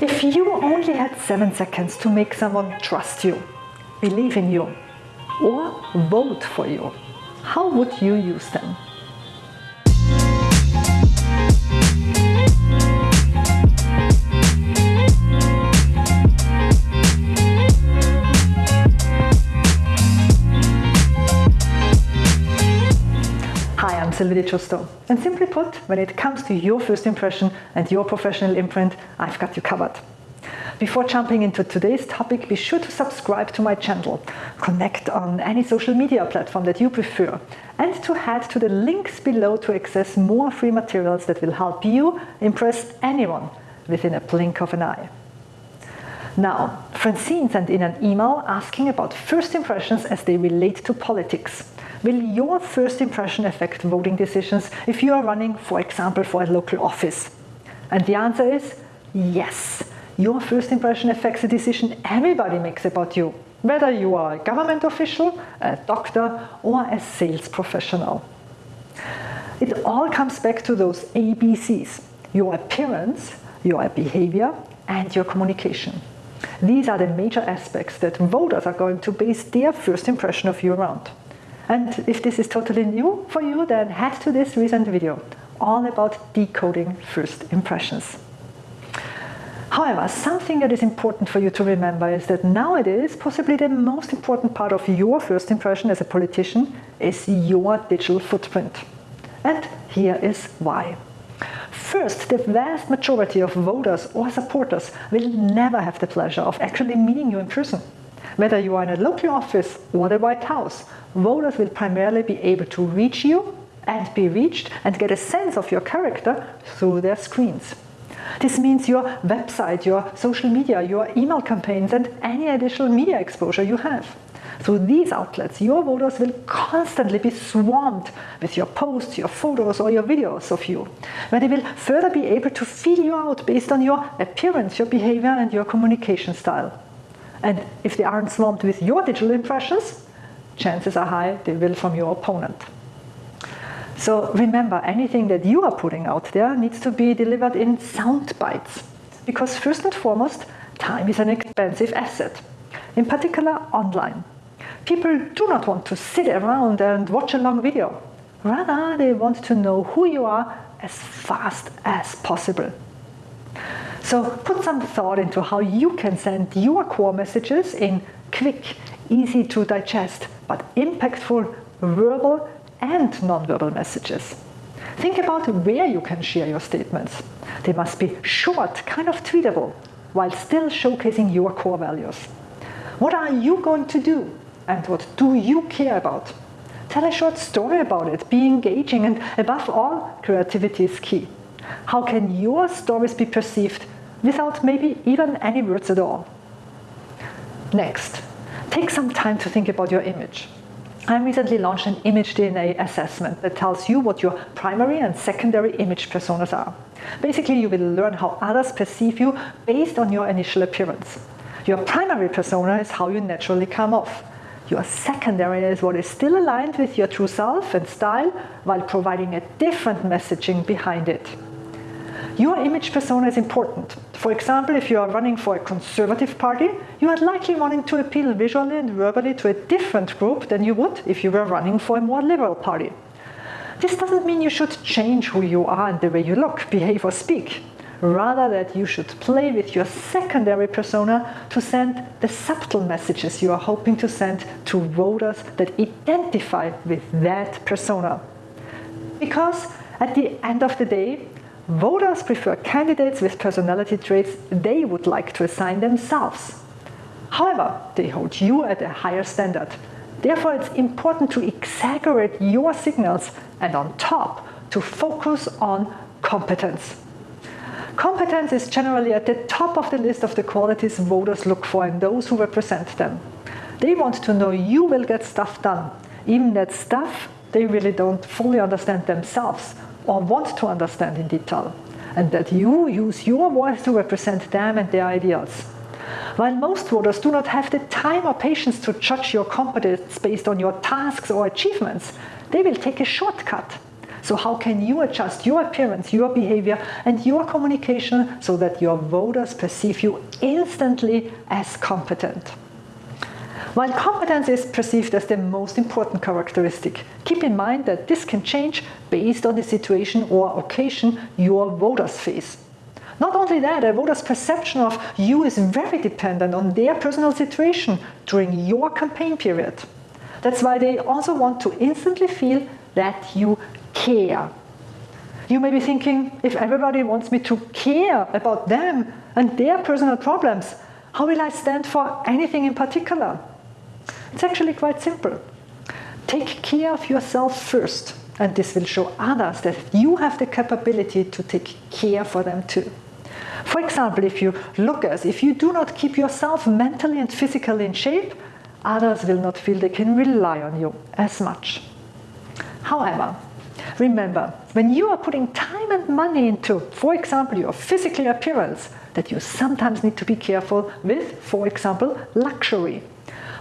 If you only had seven seconds to make someone trust you, believe in you, or vote for you, how would you use them? Sylvie di Giusto. And simply put, when it comes to your first impression and your professional imprint, I've got you covered. Before jumping into today's topic, be sure to subscribe to my channel, connect on any social media platform that you prefer, and to head to the links below to access more free materials that will help you impress anyone within a blink of an eye. Now, Francine sent in an email asking about first impressions as they relate to politics. Will your first impression affect voting decisions if you are running, for example, for a local office? And the answer is yes. Your first impression affects the decision everybody makes about you, whether you are a government official, a doctor, or a sales professional. It all comes back to those ABCs your appearance, your behavior, and your communication. These are the major aspects that voters are going to base their first impression of you around. And if this is totally new for you, then head to this recent video, all about decoding first impressions. However, something that is important for you to remember is that nowadays, possibly the most important part of your first impression as a politician is your digital footprint. And here is why. First, the vast majority of voters or supporters will never have the pleasure of actually meeting you in person. Whether you are in a local office or the White House, voters will primarily be able to reach you and be reached and get a sense of your character through their screens. This means your website, your social media, your email campaigns, and any additional media exposure you have. Through these outlets, your voters will constantly be swarmed with your posts, your photos, or your videos of you, where they will further be able to feel you out based on your appearance, your behavior, and your communication style. And if they aren't swamped with your digital impressions, chances are high they will from your opponent. So remember, anything that you are putting out there needs to be delivered in sound bites. Because first and foremost, time is an expensive asset, in particular online. People do not want to sit around and watch a long video. Rather, they want to know who you are as fast as possible. So put some thought into how you can send your core messages in quick, easy to digest, but impactful verbal and nonverbal messages. Think about where you can share your statements. They must be short, kind of tweetable, while still showcasing your core values. What are you going to do? And what do you care about? Tell a short story about it, be engaging, and above all, creativity is key. How can your stories be perceived without maybe even any words at all. Next, take some time to think about your image. I recently launched an image DNA assessment that tells you what your primary and secondary image personas are. Basically, you will learn how others perceive you based on your initial appearance. Your primary persona is how you naturally come off. Your secondary is what is still aligned with your true self and style while providing a different messaging behind it. Your image persona is important. For example, if you are running for a conservative party, you are likely wanting to appeal visually and verbally to a different group than you would if you were running for a more liberal party. This doesn't mean you should change who you are and the way you look, behave, or speak. Rather, that you should play with your secondary persona to send the subtle messages you are hoping to send to voters that identify with that persona. Because at the end of the day, Voters prefer candidates with personality traits they would like to assign themselves. However, they hold you at a higher standard. Therefore, it's important to exaggerate your signals and on top, to focus on competence. Competence is generally at the top of the list of the qualities voters look for in those who represent them. They want to know you will get stuff done, even that stuff they really don't fully understand themselves or want to understand in detail, and that you use your voice to represent them and their ideals. While most voters do not have the time or patience to judge your competence based on your tasks or achievements, they will take a shortcut. So how can you adjust your appearance, your behavior, and your communication so that your voters perceive you instantly as competent? While competence is perceived as the most important characteristic, keep in mind that this can change based on the situation or occasion your voters face. Not only that, a voter's perception of you is very dependent on their personal situation during your campaign period. That's why they also want to instantly feel that you care. You may be thinking, if everybody wants me to care about them and their personal problems, how will I stand for anything in particular? It's actually quite simple. Take care of yourself first, and this will show others that you have the capability to take care for them too. For example, if you look as if you do not keep yourself mentally and physically in shape, others will not feel they can rely on you as much. However, remember, when you are putting time and money into, for example, your physical appearance, that you sometimes need to be careful with, for example, luxury.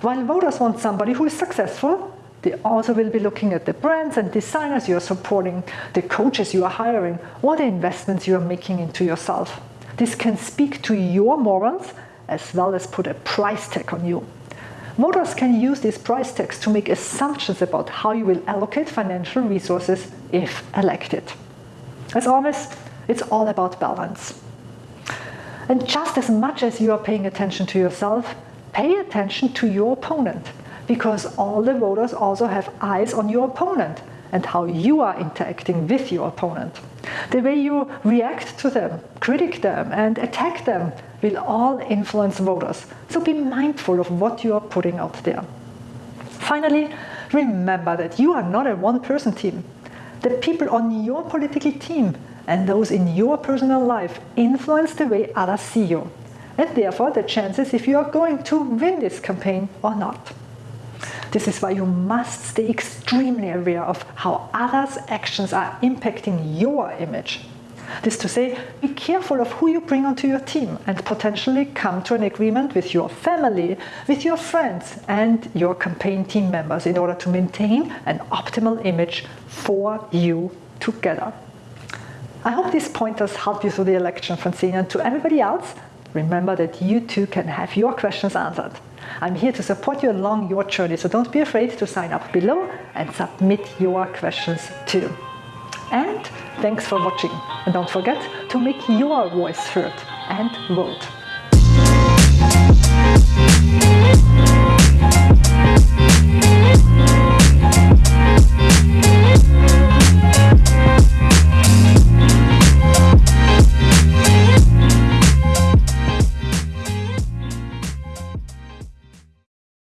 While voters want somebody who is successful, they also will be looking at the brands and designers you are supporting, the coaches you are hiring, or the investments you are making into yourself. This can speak to your morals as well as put a price tag on you. Voters can use these price tags to make assumptions about how you will allocate financial resources if elected. As always, it's all about balance. And just as much as you are paying attention to yourself, pay attention to your opponent because all the voters also have eyes on your opponent and how you are interacting with your opponent. The way you react to them, critic them, and attack them will all influence voters. So be mindful of what you are putting out there. Finally, remember that you are not a one person team. The people on your political team and those in your personal life influence the way others see you, and therefore the chances if you are going to win this campaign or not. This is why you must stay extremely aware of how others' actions are impacting your image. This to say, be careful of who you bring onto your team and potentially come to an agreement with your family, with your friends, and your campaign team members in order to maintain an optimal image for you together. I hope these pointers help you through the election, Francine, and to everybody else, remember that you too can have your questions answered. I'm here to support you along your journey, so don't be afraid to sign up below and submit your questions too. And thanks for watching. And don't forget to make your voice heard and vote.